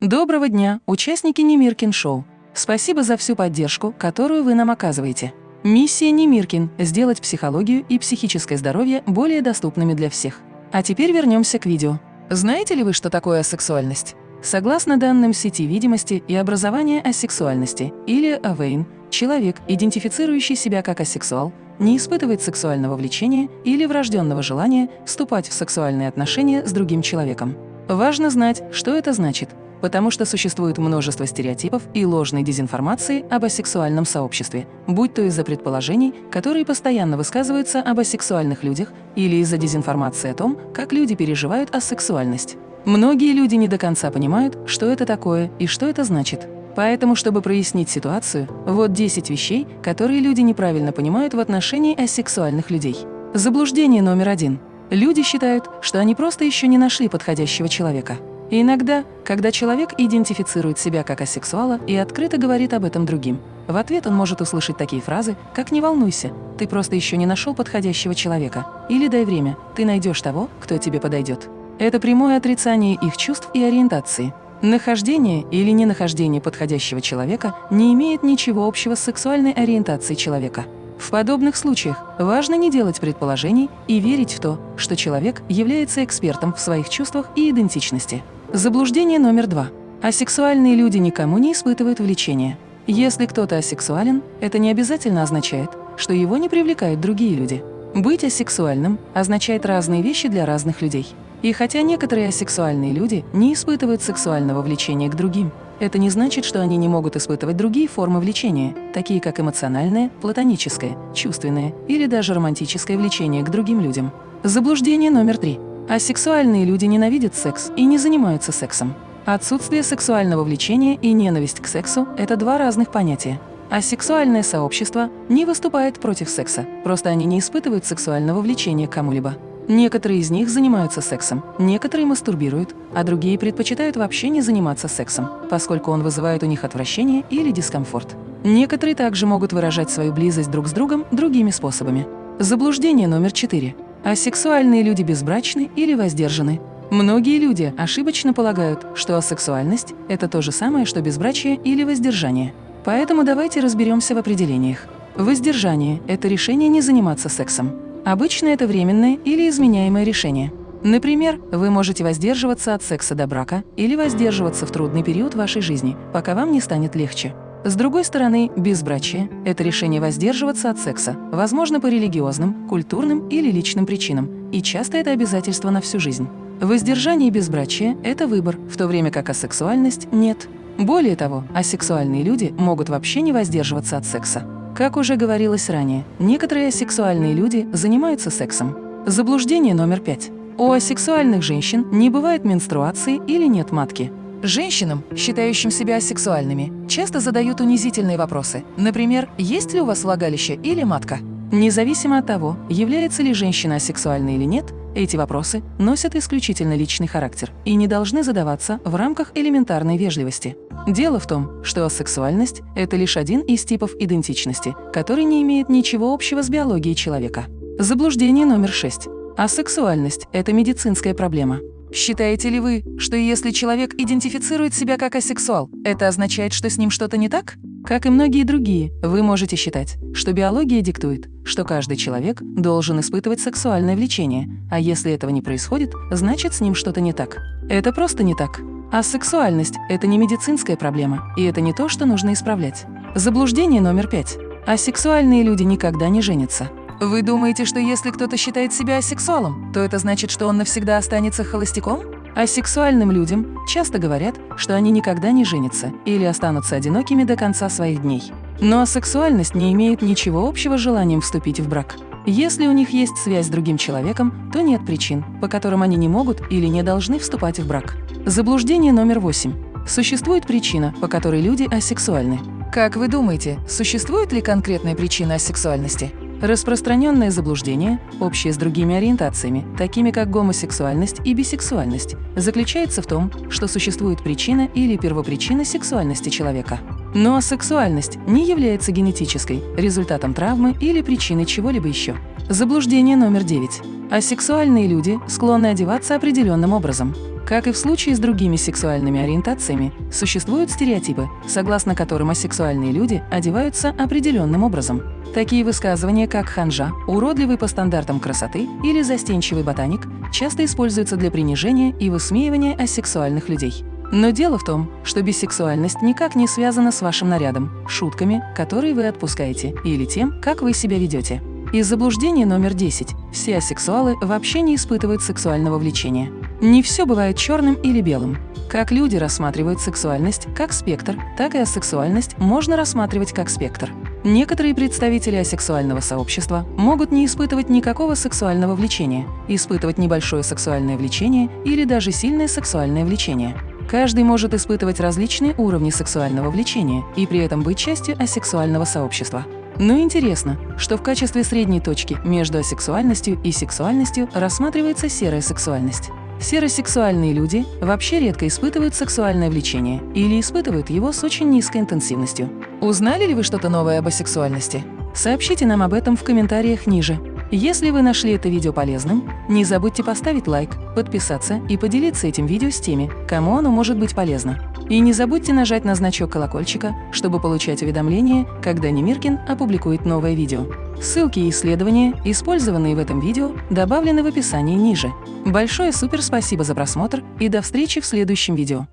Доброго дня, участники Немиркин Шоу. Спасибо за всю поддержку, которую вы нам оказываете. Миссия Немиркин – сделать психологию и психическое здоровье более доступными для всех. А теперь вернемся к видео. Знаете ли вы, что такое асексуальность? Согласно данным сети видимости и образования асексуальности, или АВЭЙН, человек, идентифицирующий себя как асексуал, не испытывает сексуального влечения или врожденного желания вступать в сексуальные отношения с другим человеком. Важно знать, что это значит, потому что существует множество стереотипов и ложной дезинформации об асексуальном сообществе, будь то из-за предположений, которые постоянно высказываются об асексуальных людях, или из-за дезинформации о том, как люди переживают асексуальность. Многие люди не до конца понимают, что это такое и что это значит. Поэтому, чтобы прояснить ситуацию, вот 10 вещей, которые люди неправильно понимают в отношении асексуальных людей. Заблуждение номер один. Люди считают, что они просто еще не нашли подходящего человека. И иногда, когда человек идентифицирует себя как асексуала и открыто говорит об этом другим, в ответ он может услышать такие фразы, как «не волнуйся, ты просто еще не нашел подходящего человека» или «дай время, ты найдешь того, кто тебе подойдет». Это прямое отрицание их чувств и ориентации. Нахождение или ненахождение подходящего человека не имеет ничего общего с сексуальной ориентацией человека. В подобных случаях важно не делать предположений и верить в то, что человек является экспертом в своих чувствах и идентичности. Заблуждение номер два. Асексуальные люди никому не испытывают влечения. Если кто-то асексуален, это не обязательно означает, что его не привлекают другие люди. Быть асексуальным означает разные вещи для разных людей. И хотя некоторые асексуальные люди не испытывают сексуального влечения к другим, это не значит, что они не могут испытывать другие формы влечения, такие как эмоциональное, платоническое, чувственное или даже романтическое влечение к другим людям. Заблуждение номер три. Асексуальные люди ненавидят секс и не занимаются сексом. Отсутствие сексуального влечения и ненависть к сексу – это два разных понятия. Асексуальное сообщество не выступает против секса, просто они не испытывают сексуального влечения к кому-либо. Некоторые из них занимаются сексом, некоторые мастурбируют, а другие предпочитают вообще не заниматься сексом, поскольку он вызывает у них отвращение или дискомфорт. Некоторые также могут выражать свою близость друг с другом другими способами. Заблуждение номер четыре. Асексуальные люди безбрачны или воздержаны. Многие люди ошибочно полагают, что асексуальность – это то же самое, что безбрачие или воздержание. Поэтому давайте разберемся в определениях. Воздержание – это решение не заниматься сексом. Обычно это временное или изменяемое решение. Например, вы можете воздерживаться от секса до брака или воздерживаться в трудный период вашей жизни, пока вам не станет легче. С другой стороны, безбрачие – это решение воздерживаться от секса, возможно, по религиозным, культурным или личным причинам, и часто это обязательство на всю жизнь. Воздержание и безбрачие – это выбор, в то время как асексуальность – нет. Более того, асексуальные люди могут вообще не воздерживаться от секса. Как уже говорилось ранее, некоторые асексуальные люди занимаются сексом. Заблуждение номер пять. У асексуальных женщин не бывает менструации или нет матки. Женщинам, считающим себя асексуальными, часто задают унизительные вопросы. Например, есть ли у вас влагалище или матка? Независимо от того, является ли женщина асексуальной или нет, эти вопросы носят исключительно личный характер и не должны задаваться в рамках элементарной вежливости. Дело в том, что асексуальность – это лишь один из типов идентичности, который не имеет ничего общего с биологией человека. Заблуждение номер шесть. Асексуальность – это медицинская проблема. Считаете ли вы, что если человек идентифицирует себя как асексуал, это означает, что с ним что-то не так? Как и многие другие, вы можете считать, что биология диктует, что каждый человек должен испытывать сексуальное влечение, а если этого не происходит, значит с ним что-то не так. Это просто не так. А сексуальность – это не медицинская проблема, и это не то, что нужно исправлять. Заблуждение номер пять. Асексуальные люди никогда не женятся. Вы думаете, что если кто-то считает себя асексуалом, то это значит, что он навсегда останется холостяком? Асексуальным людям часто говорят, что они никогда не женятся или останутся одинокими до конца своих дней. Но асексуальность не имеет ничего общего с желанием вступить в брак. Если у них есть связь с другим человеком, то нет причин, по которым они не могут или не должны вступать в брак. Заблуждение номер восемь. Существует причина, по которой люди асексуальны. Как вы думаете, существует ли конкретная причина асексуальности? Распространенное заблуждение, общее с другими ориентациями, такими как гомосексуальность и бисексуальность, заключается в том, что существует причина или первопричина сексуальности человека. Но асексуальность не является генетической, результатом травмы или причиной чего-либо еще. Заблуждение номер девять. Асексуальные люди склонны одеваться определенным образом. Как и в случае с другими сексуальными ориентациями, существуют стереотипы, согласно которым асексуальные люди одеваются определенным образом. Такие высказывания, как «ханжа», «уродливый по стандартам красоты» или «застенчивый ботаник» часто используются для принижения и высмеивания асексуальных людей. Но дело в том, что бисексуальность никак не связана с вашим нарядом, шутками, которые вы отпускаете, или тем, как вы себя ведете. Из заблуждения номер 10. Все асексуалы вообще не испытывают сексуального влечения. Не все бывает черным или белым. Как люди рассматривают сексуальность как спектр, так и асексуальность можно рассматривать как спектр. Некоторые представители асексуального сообщества могут не испытывать никакого сексуального влечения, испытывать небольшое сексуальное влечение или даже сильное сексуальное влечение. Каждый может испытывать различные уровни сексуального влечения и при этом быть частью асексуального сообщества. Но интересно, что в качестве средней точки между асексуальностью и сексуальностью рассматривается серая сексуальность. Серосексуальные люди вообще редко испытывают сексуальное влечение или испытывают его с очень низкой интенсивностью. Узнали ли вы что-то новое об асексуальности? Сообщите нам об этом в комментариях ниже. Если вы нашли это видео полезным, не забудьте поставить лайк, подписаться и поделиться этим видео с теми, кому оно может быть полезно. И не забудьте нажать на значок колокольчика, чтобы получать уведомления, когда Немиркин опубликует новое видео. Ссылки и исследования, использованные в этом видео, добавлены в описании ниже. Большое супер спасибо за просмотр и до встречи в следующем видео.